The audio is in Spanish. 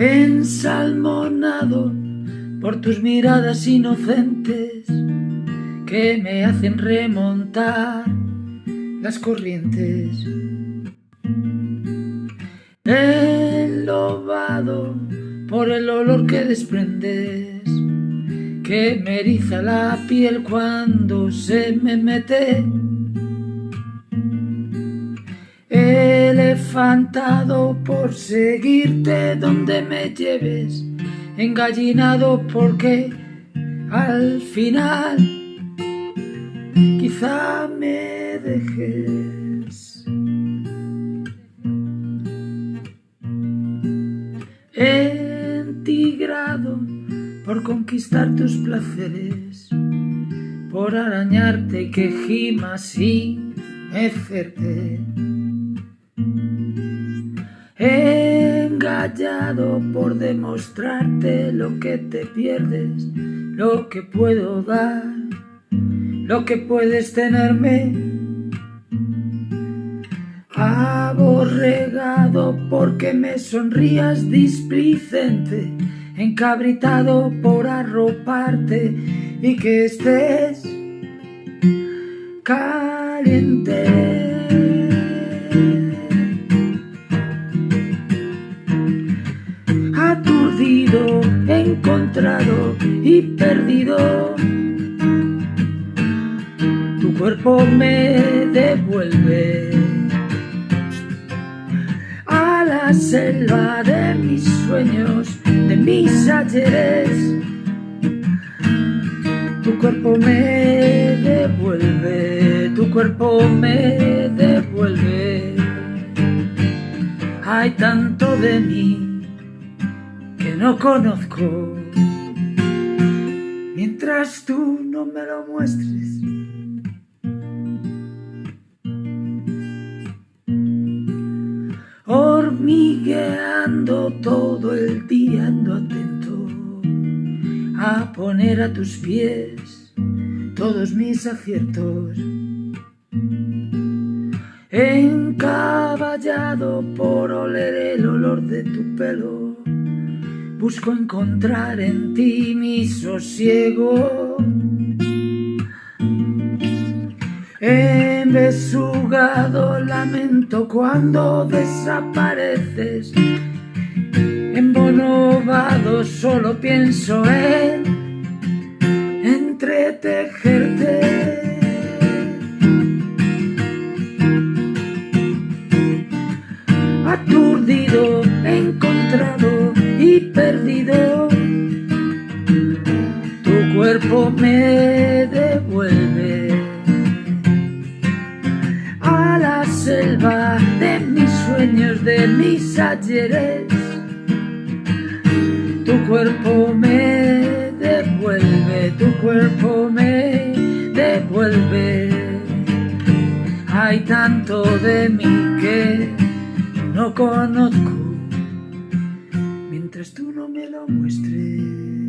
Ensalmonado por tus miradas inocentes que me hacen remontar las corrientes. Enlobado por el olor que desprendes, que me eriza la piel cuando se me mete. Elefantado por seguirte donde me lleves, engallinado porque al final quizá me dejes. Entigrado por conquistar tus placeres, por arañarte que gimas y mecerte. Engallado por demostrarte lo que te pierdes, lo que puedo dar, lo que puedes tenerme. Aborregado porque me sonrías displicente, encabritado por arroparte y que estés caliente. Perdido. Tu cuerpo me devuelve a la selva de mis sueños, de mis ayeres. Tu cuerpo me devuelve, tu cuerpo me devuelve. Hay tanto de mí que no conozco. Tú no me lo muestres. Hormigueando todo el día ando atento a poner a tus pies todos mis aciertos. Encaballado por oler el olor de tu pelo Busco encontrar en ti mi sosiego. Embesugado lamento cuando desapareces. Embonobado solo pienso en entretejerte. Tu cuerpo me devuelve a la selva de mis sueños, de mis ayeres. Tu cuerpo me devuelve, tu cuerpo me devuelve. Hay tanto de mí que no conozco mientras tú no me lo muestres.